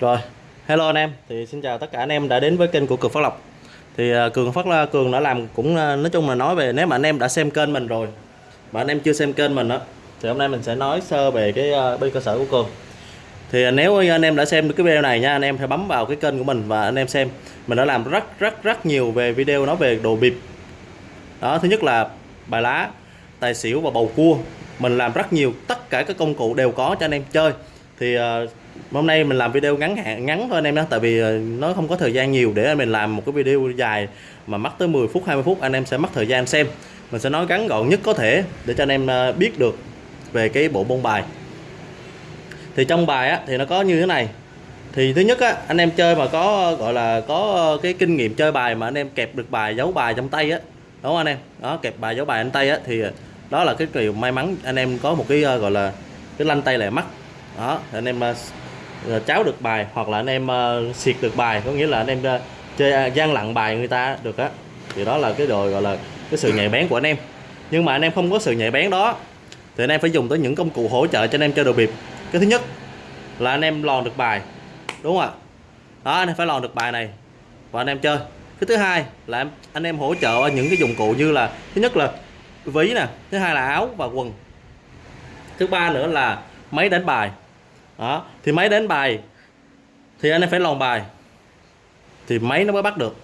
Rồi, hello anh em. Thì xin chào tất cả anh em đã đến với kênh của Cường Phát Lộc. Thì à, Cường Phát là Cường đã làm cũng à, nói chung là nói về nếu mà anh em đã xem kênh mình rồi mà anh em chưa xem kênh mình á thì hôm nay mình sẽ nói sơ về cái à, bên cơ sở của Cường. Thì nếu anh em đã xem được cái video này nha, anh em hãy bấm vào cái kênh của mình và anh em xem. Mình đã làm rất rất rất nhiều về video nói về đồ bịp. Đó, thứ nhất là bài lá, tài xỉu và bầu cua. Mình làm rất nhiều, tất cả các công cụ đều có cho anh em chơi. Thì uh, hôm nay mình làm video ngắn hạn ngắn thôi anh em nhé tại vì ờ, nó không có thời gian nhiều để mình làm một cái video dài mà mất tới 10 phút 20 phút anh em sẽ mất thời gian xem. Mình sẽ nói ngắn gọn nhất có thể để cho anh em ờ, biết được về cái bộ môn bài. Thì trong bài á, thì nó có như thế này. Thì thứ nhất á, anh em chơi mà có gọi là có cái kinh nghiệm chơi bài mà anh em kẹp được bài giấu bài trong tay á đúng không anh em? Đó kẹp bài giấu bài trong tay á thì ờ, đó là cái điều may mắn anh em có một cái gọi là cái lanh tay lẹ mắt. Đó anh em Ờ, cháo được bài hoặc là anh em uh, xịt được bài có nghĩa là anh em uh, chơi à, gian lặng bài người ta được á. Thì đó là cái đồ gọi là cái sự nhạy bén của anh em. Nhưng mà anh em không có sự nhạy bén đó thì anh em phải dùng tới những công cụ hỗ trợ cho anh em chơi đồ bịp. Cái thứ nhất là anh em lòn được bài đúng không ạ? Đó anh em phải lòn được bài này và anh em chơi. Cái thứ hai là em- anh em hỗ trợ những cái dụng cụ như là thứ nhất là ví nè thứ hai là áo và quần. Thứ ba nữa là máy đánh bài đó, thì máy đến bài, thì anh em phải lòn bài, thì máy nó mới bắt được.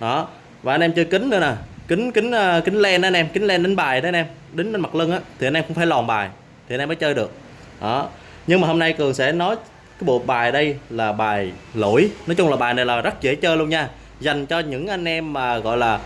Đó, và anh em chơi kính nữa nè. Kính kính ờ, kính len đó anh em, kính len đánh bài đó anh em đính lên mặt lưng á, thì anh em cũng phải lòn bài, thì anh em mới chơi được. Đó, nhưng mà hôm nay cường sẽ nói cái bộ bài đây là bài lỗi. Nói chung là bài này là rất dễ chơi luôn nha. Dành cho những anh em mà gọi là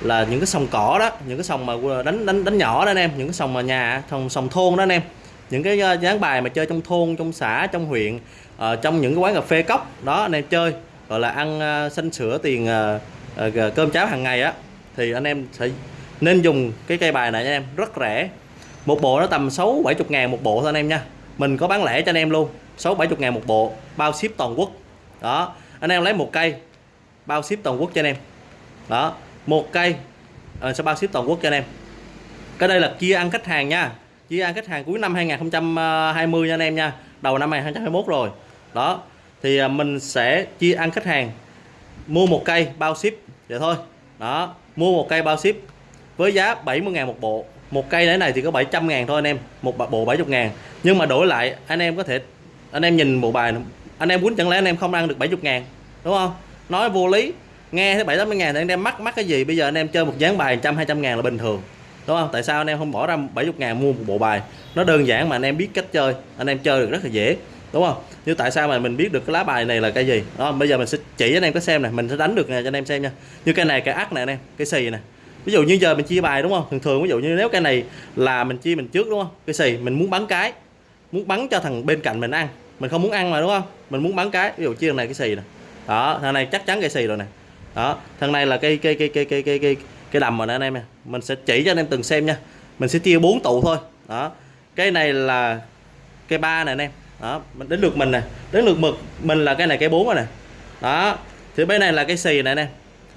là những cái sòng cỏ đó, những cái sòng mà ờ, đánh đánh đánh nhỏ đó anh em, những cái sòng mà nhà, sòng sòng thôn đó anh em những cái ờ, dán dáng bài mà chơi trong thôn trong xã trong huyện ờ, trong những cái quán cà phê cốc đó anh em chơi gọi là ăn ờ, xanh sữa tiền ờ, ờ, cơm cháo hàng ngày á thì anh em sẽ nên dùng cái cây bài này anh em rất rẻ. Một bộ nó tầm 6 70 ngàn một bộ thôi anh em nha. Mình có bán lẻ cho anh em luôn 6 70 ngàn một bộ bao ship toàn quốc. Đó anh em lấy một cây bao ship toàn quốc cho anh em. Đó một cây ờ, sẽ bao ship toàn quốc cho anh em. Cái đây là chia ăn khách hàng nha chia ăn khách hàng cuối năm 2020 nha anh em nha. Đầu năm 2021 rồi. Đó, thì à, mình sẽ chia ăn khách hàng. Mua một cây bao ship. Vậy thôi. Đó, mua một cây bao ship với giá 70.000 một bộ. Một cây đấy này thì có 700 ngàn thôi anh em. Một bộ 70 ngàn. Nhưng mà đổi lại, anh em có thể, anh em nhìn bộ bài anh em muốn chẳng lẽ anh em không ăn được 70 ngàn, đúng không? Nói vô lý, nghe thấy 7 80 ngàn thì anh em mắc mắc cái gì? Bây giờ anh em chơi một dáng bài 100 200 ngàn là bình thường đúng không? Tại sao anh em không bỏ ra 70 ngàn mua một bộ bài? Nó đơn giản mà anh em biết cách chơi, anh em chơi được rất là dễ. Đúng không? Như tại sao mà mình biết được cái lá bài này là cái gì? Đó, bây giờ mình sẽ chỉ anh em có xem này mình sẽ đánh được này cho anh em xem nha. Như cái này, cái ắt này anh em, cái xì này ví dụ như giờ mình chia bài, đúng không? Thường thường ví dụ như nếu cái này là mình chia mình trước, đúng không? Cái xì, mình muốn bắn cái, muốn bắn cho thằng bên cạnh mình ăn. Mình không muốn ăn mà, đúng không? Mình muốn bắn cái, ví dụ chia thằng này cái xì này. đó, thằng này chắc chắn cái xì rồi nè. Đó, thằng này là cây cây cây cây cây cây cây cái đầm rồi nè anh em nè mình sẽ chỉ cho anh em từng xem nha. Mình sẽ chia bốn tụ thôi. Đó. Cái này là cây ba nè anh em. Đó mình đến lượt mình nè. Đến lượt mực mình là cái này cây bốn rồi nè. Đó. Thì bên này là cái xì nè anh em.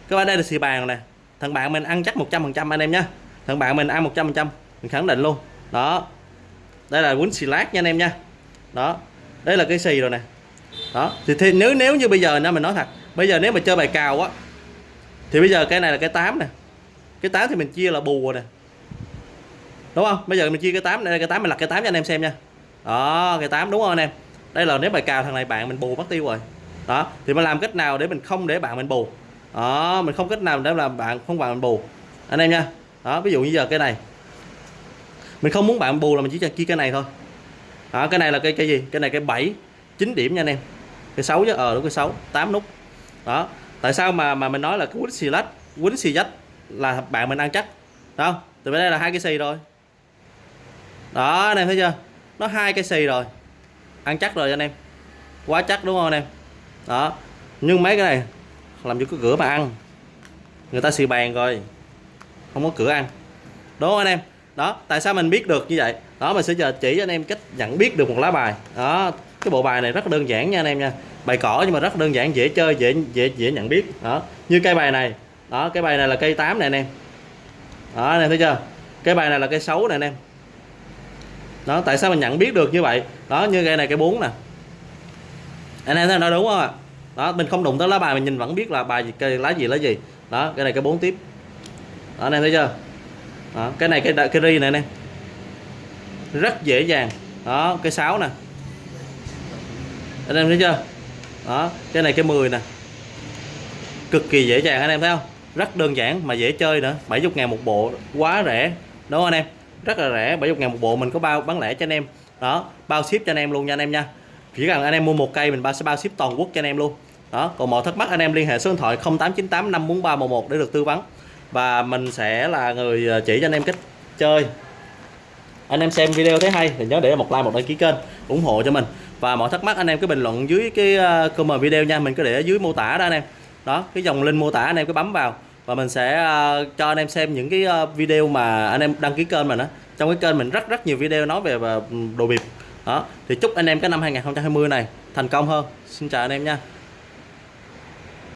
Cái bên đây là xì bàn nè. Thằng bạn mình ăn chắc 100% anh em nhá. Thằng bạn mình ăn 100% mình khẳng định luôn. Đó. Đây là quýnh xì lát nha anh em nha. Đó. Đây là cái xì rồi nè. Đó. Thì, thì nếu nếu như bây giờ nha mình nói thật. Bây giờ nếu mà chơi bài cào á thì bây giờ cái này là cái 8 nè cái 8 thì mình chia là bù rồi nè. Đúng không? Bây giờ mình chia cái 8 đây cái 8 mình lật cái 8 cho anh em xem nha. Đó, cái 8 đúng không anh em? Đây là nếu mà cào thằng này bạn mình bù mất tiêu rồi. Đó, thì mình làm cách nào để mình không để bạn mình bù? Đó, mình không cách nào để làm bạn không bạn mình bù. Anh em nha. Đó, ví dụ như giờ cái này. Mình không muốn bạn bù là mình chỉ cho chia cái này thôi. Đó, cái này là cái cái gì? Cái này cái 7 9 điểm nha anh em. Cái 6 chứ? Ờ đúng, cái 6 8 nút. Đó, tại sao mà mà mình nói là cái quýnh xì lách, quýnh xì dách? Là bạn mình ăn chắc đó từ bên đây là hai cái xì rồi. Đó, anh em thấy chưa? Nó hai cái xì rồi. Ăn chắc rồi anh em. Quá chắc đúng không anh em? Đó. Nhưng mấy cái này, làm cho cái cửa mà ăn, người ta xì bàn rồi. Không có cửa ăn. Đúng không anh em? Đó, tại sao mình biết được như vậy? Đó, mình sẽ giờ chỉ cho anh em cách nhận biết được một lá bài. Đó, cái bộ bài này rất đơn giản nha anh em nha. Bài cỏ nhưng mà rất đơn giản, dễ chơi, dễ dễ dễ nhận biết. Đó. Như cây bài này đó cái bài này là cây 8 này anh em. Đó anh em thấy chưa? Cái bài này là cây 6 này anh em. Đó tại sao mình nhận biết được như vậy? Đó như cây này cây 4 nè. Anh em thấy nó đúng không ạ? Đó mình không đụng tới lá bài mình nhìn vẫn biết là bài gì cây lá gì lá gì. Đó cái này cái bốn tiếp. Đó, anh em thấy chưa? Đó, cái này cái cái ri này anh em. Rất dễ dàng. Đó cái 6 nè. Anh em thấy chưa? Đó cái này cái 10 nè. Cực kỳ dễ dàng anh em thấy không? Rất đơn giản mà dễ chơi nữa. 70 ngàn một bộ, quá rẻ. Đúng không anh em? Rất là rẻ 70 ngàn một bộ. Mình có bao, bán lẻ cho anh em. Đó, bao ship cho anh em luôn nha anh em nha. Chỉ cần anh em mua một cây, mình bao, sẽ bao ship toàn quốc cho anh em luôn. Đó, còn mọi thắc mắc anh em liên hệ số điện thoại 0898 54311 để được tư vấn. Và mình sẽ là người ờ, chỉ cho anh em cách chơi. Anh em xem video thấy hay thì nhớ để một like, một đăng ký kênh, ủng hộ cho mình. Và mọi thắc mắc anh em cứ bình luận dưới cái ờ, comment video nha. Mình có để ở dưới mô tả đó anh em đó cái dòng link mô tả anh em cứ bấm vào và mình sẽ uh, cho anh em xem những cái uh, video mà anh em đăng ký kênh mình á. Trong cái kênh mình rất rất nhiều video nói về ờ, đồ biệt đó thì chúc anh em cái năm 2020 này thành công hơn. Xin chào anh em nha.